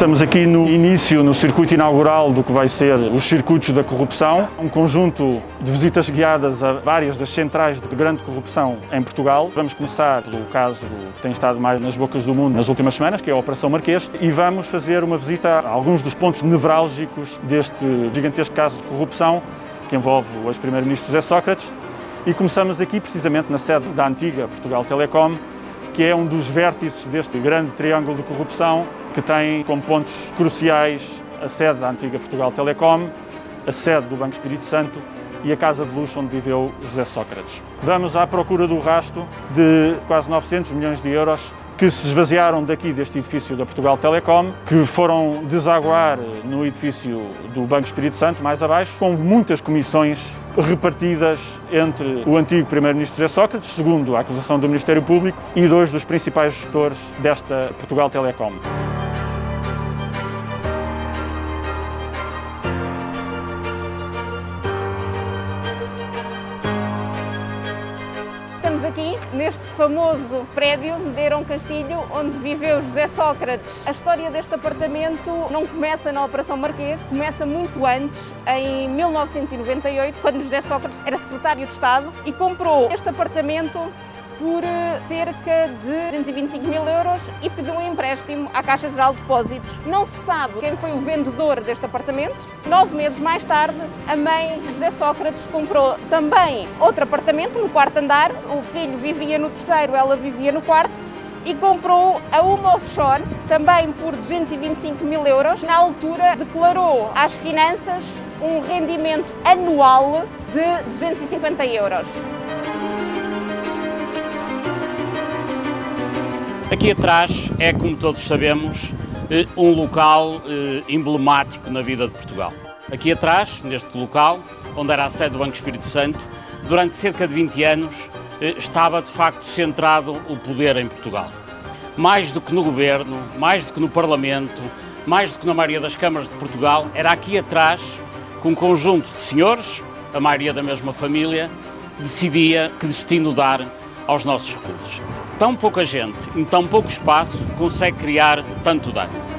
Estamos aqui no início, no circuito inaugural do que vai ser os circuitos da corrupção, um conjunto de visitas guiadas a várias das centrais de grande corrupção em Portugal. Vamos começar pelo caso que tem estado mais nas bocas do mundo nas últimas semanas, que é a Operação Marquês, e vamos fazer uma visita a alguns dos pontos nevrálgicos deste gigantesco caso de corrupção que envolve o ex-primeiro-ministro José Sócrates. E começamos aqui precisamente na sede da antiga Portugal Telecom, que é um dos vértices deste grande triângulo de corrupção que tem como pontos cruciais a sede da antiga Portugal Telecom, a sede do Banco Espírito Santo e a casa de luxo onde viveu José Sócrates. Vamos à procura do rasto de quase 900 milhões de euros que se esvaziaram daqui deste edifício da Portugal Telecom, que foram desaguar no edifício do Banco Espírito Santo, mais abaixo, com muitas comissões repartidas entre o antigo Primeiro-Ministro José Sócrates, segundo a acusação do Ministério Público, e dois dos principais gestores desta Portugal Telecom. Estamos aqui neste famoso prédio Medeiros Castilho, onde viveu José Sócrates. A história deste apartamento não começa na Operação Marquês, começa muito antes, em 1998, quando José Sócrates era secretário de Estado e comprou este apartamento por eh, cerca de 225 mil euros e pediu um empréstimo à Caixa Geral de Depósitos. Não se sabe quem foi o vendedor deste apartamento. Nove meses mais tarde, a mãe José Sócrates comprou também outro apartamento no quarto andar. O filho vivia no terceiro, ela vivia no quarto e comprou a uma offshore, também por 225 mil euros. Na altura, declarou às finanças um rendimento anual de 250 euros. Aqui atrás é, como todos sabemos, eh, um local eh, emblemático na vida de Portugal. Aqui atrás, neste local, onde era a sede do Banco Espírito Santo, durante cerca de 20 anos eh, estava de facto centrado o poder em Portugal. Mais do que no governo, mais do que no Parlamento, mais do que na maioria das câmaras de Portugal, era aqui atrás que um conjunto de senhores, a maioria da mesma família, decidia que destino dar aos nossos recursos. Tão pouca gente, em tão pouco espaço, consegue criar tanto dano.